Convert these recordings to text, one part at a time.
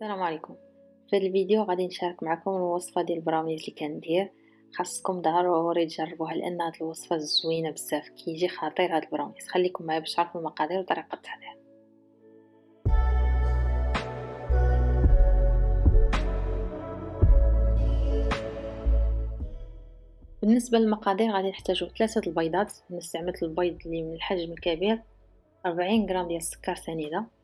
السلام عليكم. في هذا الفيديو غادي نشارك معكم الوصفة ديال البراونيز اللي كندير. خاصكم ضروري تجربوها لأن هاد الوصفة زوينة بزاف كيجي خطير هاد البراونيز. خليكم معايا باش تعرفوا المقادير وطريقة التحضير. بالنسبة للمقادير غادي نحتاجو ثلاثة البيضات. نستعمل البيض اللي من الحجم الكبير 40 غرام ديال السكر سنيدة.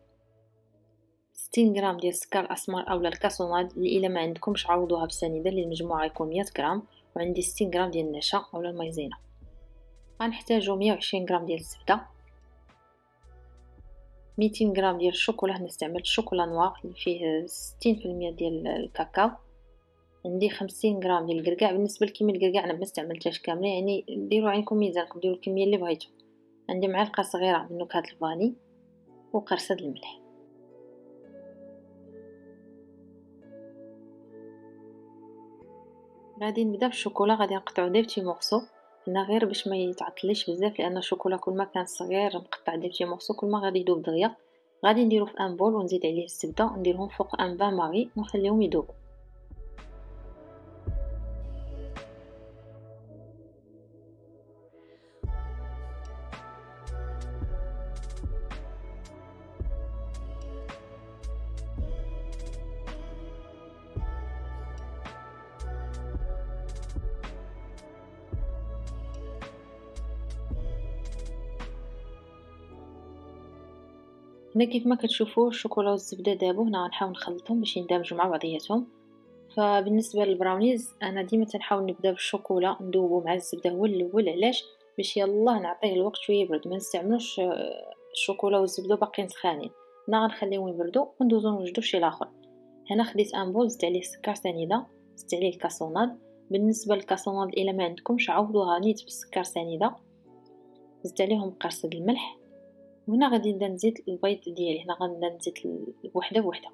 ستين غرام ديال السكر الأسمر اولا الكاسوناد اللي إلا ما عندكمش عوضوها بسنيده اللي المجموعة يكون 100 غرام وعندي ستين غرام ديال النشا اولا المايزينا. غنحتاجو مية وعشرين غرام ديال الزبدة ميتين غرام ديال الشوكولا هنا استعملت الشوكولا نوار اللي فيه ستين في المية ديال الكاكاو. عندي خمسين غرام ديال الكركاع بالنسبة لكميه الكركاع أنا ما استعملتهاش كاملة يعني ديروا عينكم ميزانكم ديروا الكمية اللي بغيتو. عندي معلقة صغيرة من نكهة ال vanille وقرصة الملح. غادي نبدأ بالشوكولا غادي نقطعو des petits morceaux. هنا غير باش ما يتعطليش بزاف لأن الشوكولا كل ما كان صغير مقطع des petits morceaux كل ما غادي يذوب دغيا. غادي نديرو في un bol ونزيد عليه الزبده ونديرهم فوق un bain-marie ونخليهم يذوبوا هنا كيف ما كتشوفوا الشوكولا والزبدة ذابو هنا غنحاول نخلطهم باش يندمجوا مع بعضياتهم. فبالنسبة للبراونيز أنا ديما تنحاول نبدأ بالشوكولا ندوبو مع الزبدة هو الأول علاش؟ باش يلاه نعطيه الوقت شوية يبرد ما نستعملوش آه، الشوكولا والزبدة باقيين سخانين. هنا غنخليهم يبردوا وندوزو نوجدو شي لآخر. هنا خديت un bol زدت عليه سكر سنيدة زدت عليه ال cassonade. بالنسبة لل cassonade إلا ما عندكمش عوضوها نيت بالسكر سنيدة. زدت عليهم قرصه الملح. وهنا غادي نبدا نزيد البيض ديالي هنا غنبدا نزيد وحده بوحده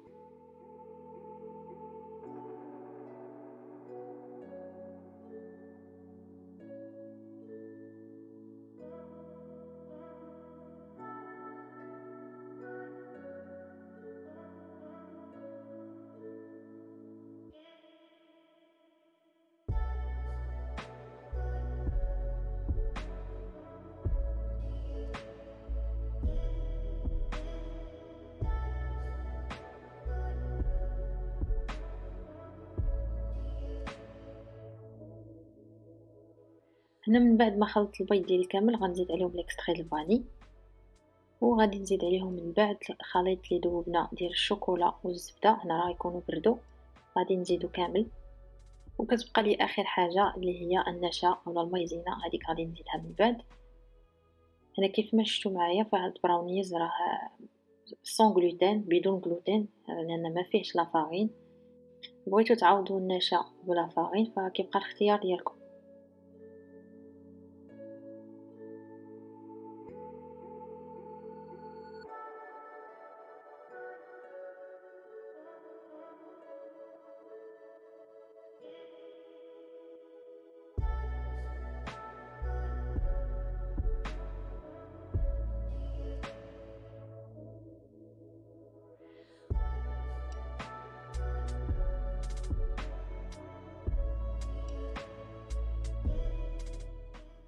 هنا من بعد ما خلطت البيض ديالي كامل غنزيد عليهم l'extrait ال vanille وغادي نزيد عليهم من بعد الخليط اللي ذوبنا ديال الشوكولا والزبدة هنا راه يكونوا بردوا غادي نزيدو كامل. وكتبقى لي آخر حاجة اللي هي النشا ولا ال Maïzena هذيك غادي نزيدها من بعد. هنا كيف ما شفتوا معايا فهاد البراونيز راه sans gluten بدون غلوتين لأن ما فيهش la farine بغيتو تعوضوا النشا بلا فارين فكيبقى الاختيار ديالكم.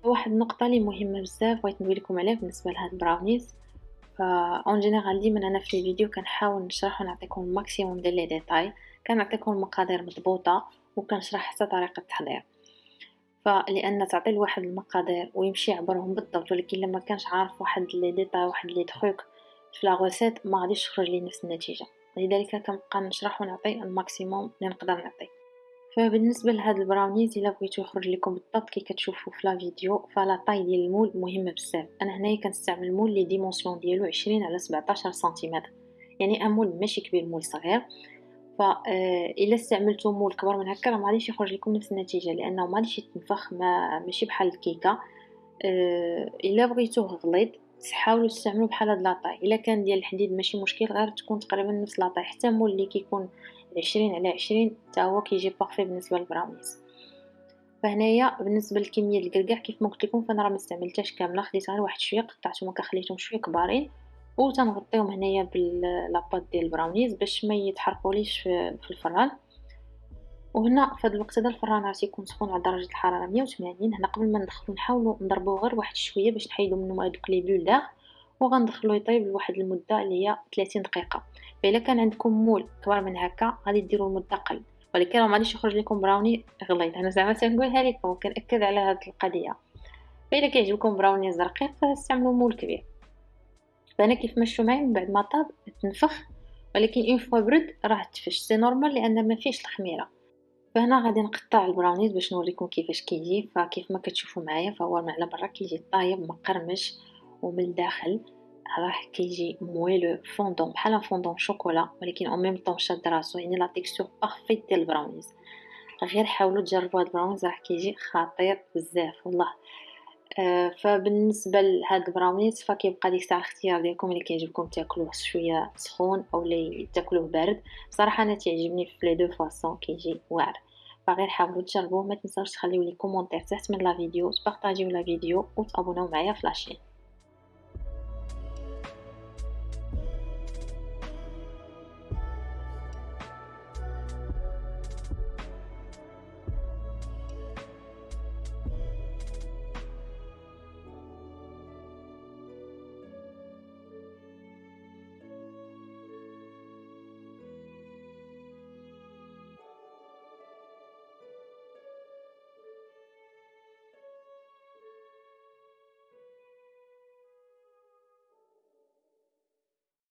واحد النقطة اللي مهمة بزاف بغيت نقول لكم عليها بالنسبة لهاد البراونيز en général ديما أنا في الفيديو كنحاول نشرح ونعطيكم ال maximum ديال les détails كنعطيكم المقادير مضبوطة وكنشرح حتى طريقة التحضير. فلان تعطي لواحد المقادير ويمشي يعبرهم بالضبط ولكن لما كانش عارف واحد les détails واحد les trucs في la recette ما غاديش تخرج لي نفس النتيجة. لذلك كنبقى نشرح ونعطي ال maximum اللي نقدر نعطي فبالنسبة لهاد البراونيز إلا بغيتو يخرج لكم بالضبط كي كتشوفوا في la vidéo ف la taille ديال ال moule مهمه بزاف. أنا هنايا كنستعمل ال moule les dimensions ديالو 20 على 17 سنتيمتر. يعني un moule ماشي كبير moule صغير. ف آه، إلا استعملتو moule كبر من هكا راه ما غاديش يخرج لكم نفس النتيجة لأنه ما غاديش يتنفخ ما ماشي بحال الكيكة. أه إلا بغيتوه غليظ حاولوا تستعملوا بحال هاد la taille إلا كان ديال الحديد ماشي مشكل غير تكون تقريبا نفس la taille حتى moule اللي كيكون عشرين على عشرين تا هو كيجي parfait بالنسبة للبراونيز. فهنايا بالنسبة للكمية الكركاع كيف ما قلت لكم فأنا راه ما استعملتهاش كاملة خديت غير واحد شوية قطعتهم هكا خليتهم شوية كبارين وتنغطيهم هنايا ب la pâte ديال البراونيز باش ما يتحرقوليش في الفران. وهنا في هذا الوقت هذا الفران راه تيكون سخون على درجة الحرارة 180 هنا قبل ما ندخلو نحاولوا نضربوه غير واحد شوية باش نحيدو منه هذوك les bulles وغندخلو يطيب لواحد المدة اللي هي 30 دقيقة. فاذا كان عندكم moule كبر من هكا غادي ديروا المدة قل. ولكن راه ماغاديش يخرج لكم brownie غليظ. أنا زعما تنقولها لكم وكنأكد على هذه القضية. فاذا كيعجبكم brownie رقيق فاستعملوا moule كبير. فهنا كيف كتشوفو معايا من بعد ما طاب تنفخ. ولكن une fois برد راه تفش. c'est normal لأن ما فيش الخميرة. فهنا غادي نقطع البراونيز باش نوريكم كيفاش كيجي. فكيف ما كتشوفوا معايا فهو من على برا كيجي طايب مقرمش ومن الداخل. راه كيجي moelleux fondant بحال fondant chocolat ولكن au même temps شاد راسو يعني la texture parfaite ديال البراونيز. غير حاولوا تجربوا هاد البراونيز راح كيجي خطير بزاف والله. آه فبالنسبة لهاد البراونيز فكيبقى ديك الساعة الاختيار ديالكم اللي كيعجبكم تاكلوه شوية سخون أو اللي تاكلوه بارد. بصراحة أنا تعجبني في les deux façons كيجي واعر. فغير حاولوا تجربوه ما تنساوش تخليو les commentaires تحت من la vidéo تبارطاجيو la vidéo وتابوناو معايا في la chaîne